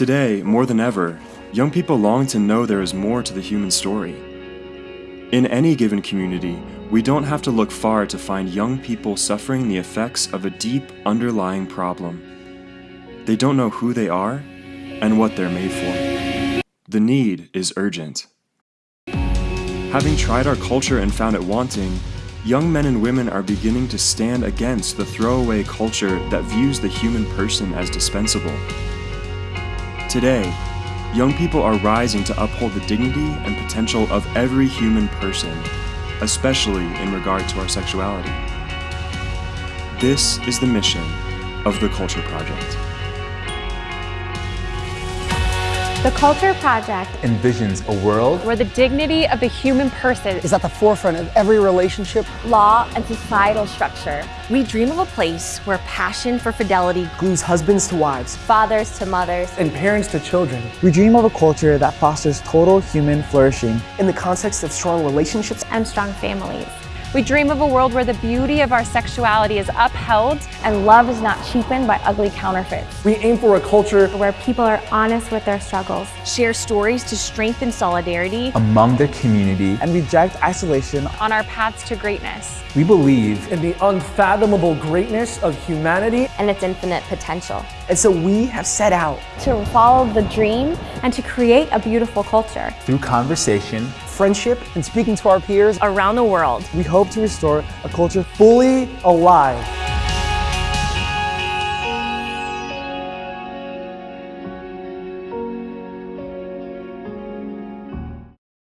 Today, more than ever, young people long to know there is more to the human story. In any given community, we don't have to look far to find young people suffering the effects of a deep underlying problem. They don't know who they are and what they're made for. The need is urgent. Having tried our culture and found it wanting, young men and women are beginning to stand against the throwaway culture that views the human person as dispensable. Today, young people are rising to uphold the dignity and potential of every human person, especially in regard to our sexuality. This is the mission of the Culture Project. The Culture Project envisions a world where the dignity of the human person is at the forefront of every relationship, law, and societal structure. We dream of a place where passion for fidelity glues husbands to wives, fathers to mothers, and parents to children. We dream of a culture that fosters total human flourishing in the context of strong relationships and strong families. We dream of a world where the beauty of our sexuality is upheld and love is not cheapened by ugly counterfeits. We aim for a culture where people are honest with their struggles, share stories to strengthen solidarity among the community, and reject isolation on our paths to greatness. We believe in the unfathomable greatness of humanity and its infinite potential. And so we have set out to follow the dream and to create a beautiful culture. Through conversation, friendship, and speaking to our peers. Around the world, we hope to restore a culture fully alive